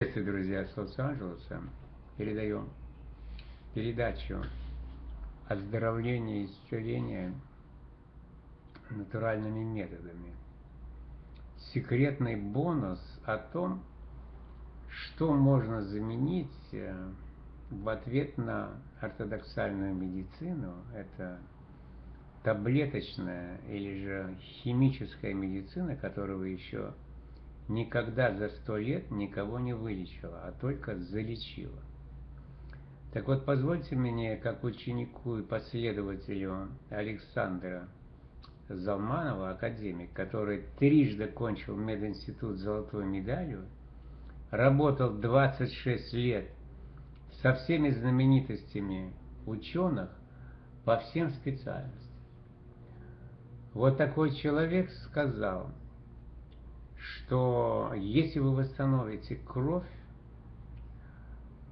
Приветствую, друзья, с Лос-Анджелеса. Передаем передачу оздоровления и исцеления натуральными методами. Секретный бонус о том, что можно заменить э, в ответ на ортодоксальную медицину. Это таблеточная или же химическая медицина, которую вы еще никогда за сто лет никого не вылечила, а только залечила. Так вот, позвольте мне, как ученику и последователю Александра Залманова, академик, который трижды кончил мединститут с золотой медалью, работал 26 лет со всеми знаменитостями ученых по всем специальностям. Вот такой человек сказал – что если вы восстановите кровь,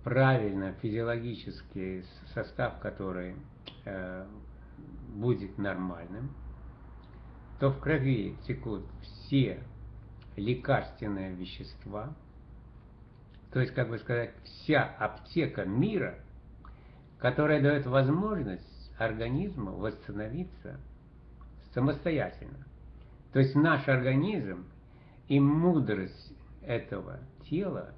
правильно физиологический состав которой э, будет нормальным, то в крови текут все лекарственные вещества, то есть, как бы сказать, вся аптека мира, которая дает возможность организму восстановиться самостоятельно. То есть наш организм и мудрость этого тела,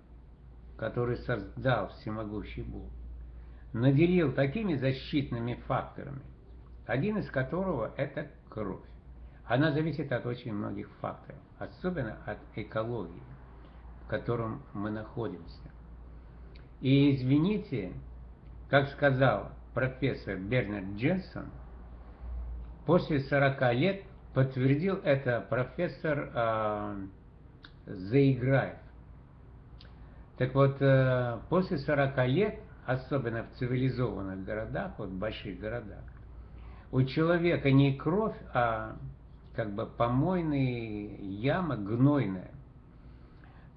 который создал всемогущий Бог, наделил такими защитными факторами, один из которого это кровь. Она зависит от очень многих факторов, особенно от экологии, в котором мы находимся. И извините, как сказал профессор Бернард Дженсон, после 40 лет подтвердил это профессор э, заиграет. Так вот, э, после 40 лет, особенно в цивилизованных городах, вот в больших городах, у человека не кровь, а как бы помойная яма гнойная,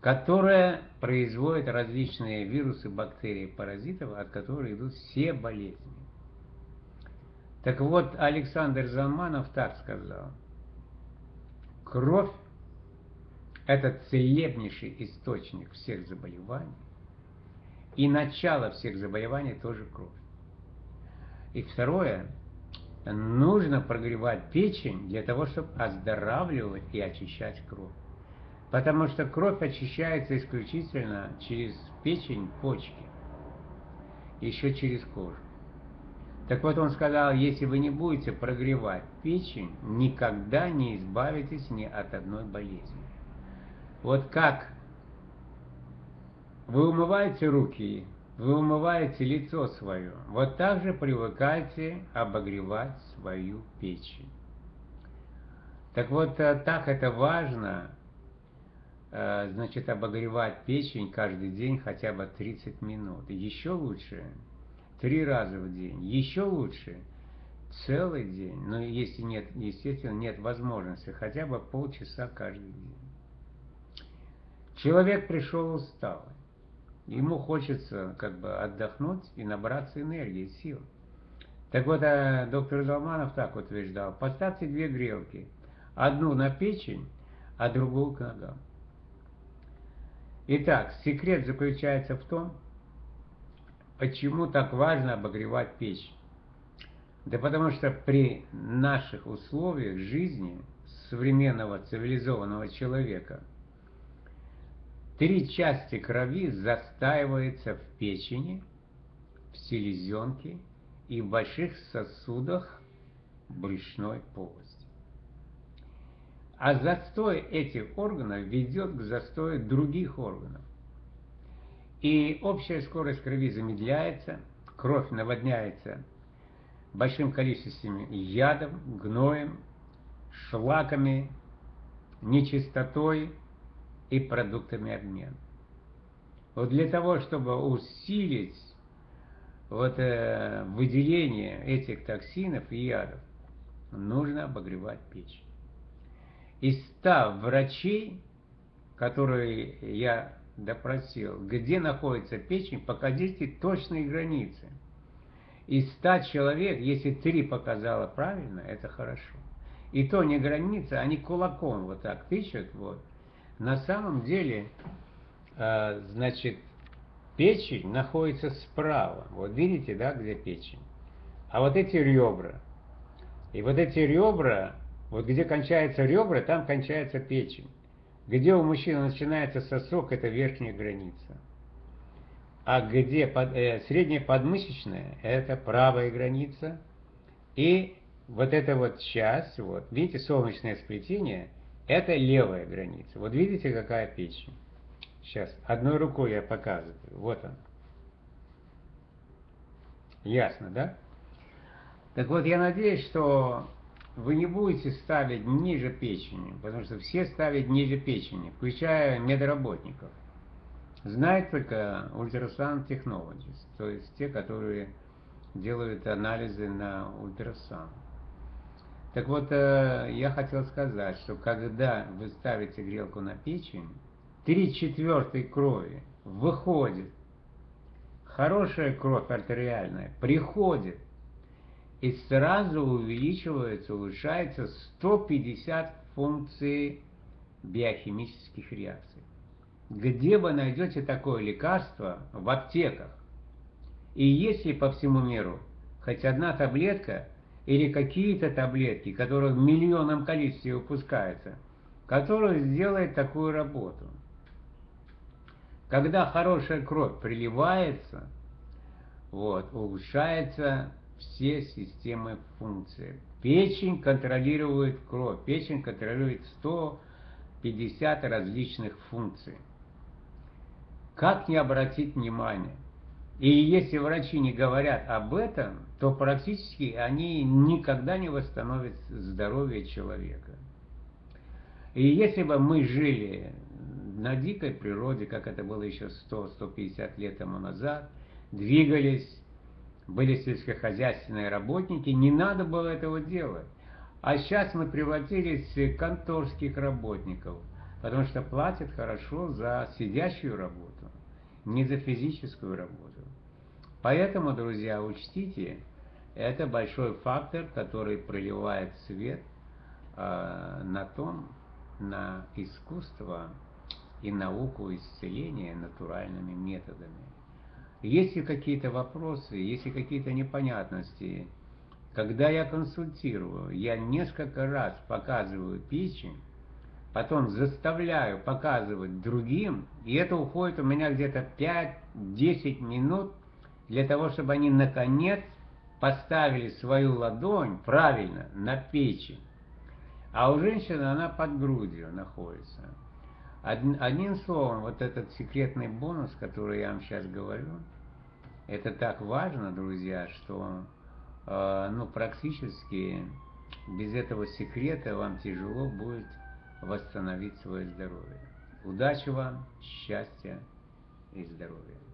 которая производит различные вирусы, бактерии, паразитов, от которых идут все болезни. Так вот, Александр Заманов так сказал. Кровь это целебнейший источник всех заболеваний. И начало всех заболеваний тоже кровь. И второе, нужно прогревать печень для того, чтобы оздоравливать и очищать кровь. Потому что кровь очищается исключительно через печень, почки, еще через кожу. Так вот он сказал, если вы не будете прогревать печень, никогда не избавитесь ни от одной болезни. Вот как вы умываете руки, вы умываете лицо свое, вот так же привыкайте обогревать свою печень. Так вот, э, так это важно, э, значит, обогревать печень каждый день хотя бы 30 минут. Еще лучше три раза в день. Еще лучше целый день. Но если нет, естественно, нет возможности, хотя бы полчаса каждый день. Человек пришел усталый. Ему хочется как бы отдохнуть и набраться энергии, сил. Так вот, а доктор Залманов так утверждал, поставьте две грелки. Одну на печень, а другую к ногам. Итак, секрет заключается в том, почему так важно обогревать печень. Да потому что при наших условиях жизни современного цивилизованного человека – Три части крови застаиваются в печени, в селезенке и в больших сосудах брюшной полости. А застой этих органов ведет к застою других органов. И общая скорость крови замедляется, кровь наводняется большим количеством ядов, гноем, шлаками, нечистотой, и продуктами обмена. Вот для того, чтобы усилить вот, э, выделение этих токсинов и ядов, нужно обогревать печень. Из ста врачей, которые я допросил, где находится печень, покажите точные границы. Из ста человек, если три показало правильно, это хорошо. И то не граница, они кулаком вот так тычут, вот, на самом деле э, значит, печень находится справа. Вот видите, да, где печень? А вот эти ребра. И вот эти ребра, вот где кончаются ребра, там кончается печень. Где у мужчины начинается сосок, это верхняя граница. А где под, э, средняя подмышечная, это правая граница. И вот эта вот часть, вот, видите, солнечное сплетение, это левая граница. Вот видите, какая печень? Сейчас, одной рукой я показываю. Вот он. Ясно, да? Так вот, я надеюсь, что вы не будете ставить ниже печени, потому что все ставят ниже печени, включая медработников. Знают только ультрасаунд technologies, то есть те, которые делают анализы на ультрасаунд. Так вот, э, я хотел сказать, что когда вы ставите грелку на печень, три четвертой крови выходит, хорошая кровь артериальная приходит, и сразу увеличивается, улучшается 150 функций биохимических реакций. Где вы найдете такое лекарство? В аптеках. И если по всему миру хоть одна таблетка или какие-то таблетки, которые в миллионном количестве выпускаются, которые сделают такую работу. Когда хорошая кровь приливается, вот, улучшается все системы функций. Печень контролирует кровь, печень контролирует 150 различных функций. Как не обратить внимание? И если врачи не говорят об этом, то практически они никогда не восстановят здоровье человека. И если бы мы жили на дикой природе, как это было еще 100-150 лет тому назад, двигались, были сельскохозяйственные работники, не надо было этого делать. А сейчас мы превратились в конторских работников, потому что платят хорошо за сидящую работу, не за физическую работу. Поэтому, друзья, учтите, это большой фактор, который проливает свет э, на том, на искусство и науку исцеления натуральными методами. Если какие-то вопросы, если какие-то непонятности, когда я консультирую, я несколько раз показываю печень, потом заставляю показывать другим, и это уходит у меня где-то 5-10 минут для того, чтобы они наконец поставили свою ладонь правильно на печень. А у женщины она под грудью находится. Одним словом, вот этот секретный бонус, который я вам сейчас говорю, это так важно, друзья, что э, ну, практически без этого секрета вам тяжело будет восстановить свое здоровье. Удачи вам, счастья и здоровья.